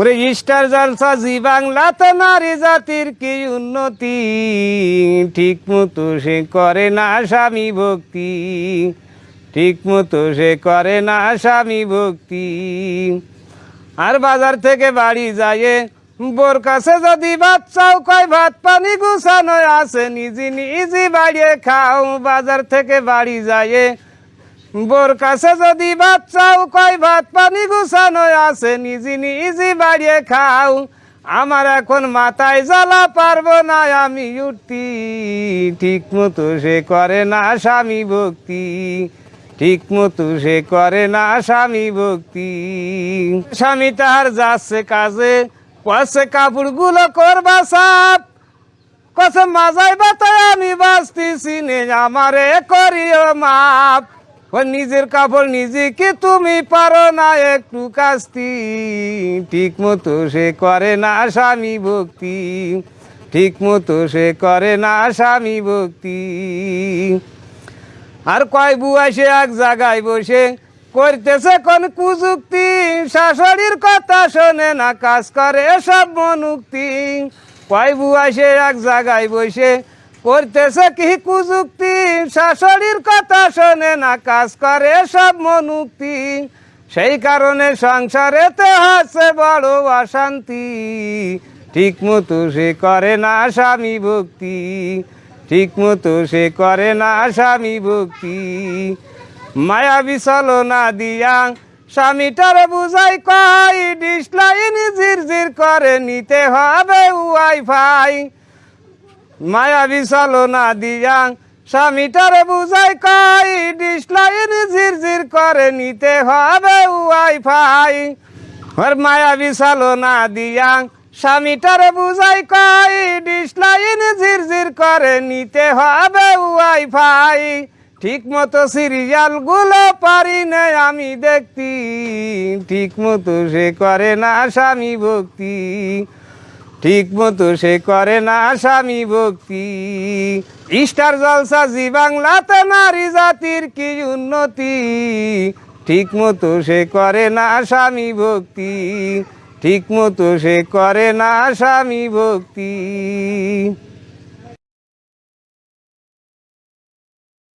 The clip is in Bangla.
ওরে স্টার জলসা জি বাংলাতে নারী জাতির কি উন্নতি? ঠিক মতো সে করে না স্বামী ভক্তি। ঠিক মতো সে করে না স্বামী ভক্তি। আর বাজার থেকে বাড়ি যায় বোর কাছে যদি ভাত চাও কয়, ভাত পানি গুছানো আছে, নিজে নিজে বাড়িয়ে খাও। বাজার থেকে বাড়ি যায় বোর কাছে যদি ভাত চাও, কয় ভাত পানি গুছানো আছে, নিজে নিজে বাড়িয়ে খাও। আমার এখন মাথায় জ্বালা পারব না, আমি উঠতি। ঠিক মতো সে করে না স্বামী ভক্তি। ঠিক মতো সে করে না স্বামী ভক্তি। স্বামী তাহার যাচ্ছে কাজে পয়সে কাপড়গুলো করবা সাপ কসে মাজাই বাতায় আমি বাঁচতেছি নে, আমারে করিও মাপ নিজের কাপড় নিজে কি তুমি পারো না, একটু কাস্তি। ঠিক মতো সে করে না স্বামী ভক্তি। ঠিক মতো সে করে না স্বামী ভক্তি। আর কয় বুয়া সে এক জায়গায় বসে করতেছে কোন কুযুক্তি? শাশুড়ির কথা শোনে না, কাজ করে সব মনুক্তি। কয় বুয়া সে এক জায়গায় বসে করতেছে কি কুযুক্তি? শাশুড়ির কথা শোনে না, কাজ করে সব মনুক্তি। সেই কারণে সংসারেতে আছে বড় অশান্তি। ঠিক মতো সে করে না স্বামী ভক্তি। ঠিক মতো সে করে না স্বামী ভক্তি। মায়া বিচলো না দিয়া স্বামীটার বুঝাই কয় ডিসলাইন ঝিরঝির করে নিতে হবে ওয়াইফাই। মায়া বিচলো না দিয়া। স্বামীটার বুঝাই কয় ডিসলাইন ঝিরঝির করে নিতে হবে ওয়াইফাই আর মায়া বিশালো না দিয়া, স্বামীটারে বুঝাই কই, ডিসলাইন ঝিরঝির করে নিতে হবে উয়াই ফাই। ঠিক মতো সিরিয়ালগুলো পারি না আমি দেখতি ঠিক মতো সে করে না স্বামী ভক্তি। ঠিক মতো সে করে না স্বামী ভক্তি। ইস্টার জলসা জি বাংলাতে নারী জাতির কি উন্নতি? ঠিক মতো সে করে না স্বামী ভক্তি। ঠিক মতো সে করে না স্বামী ভক্তি।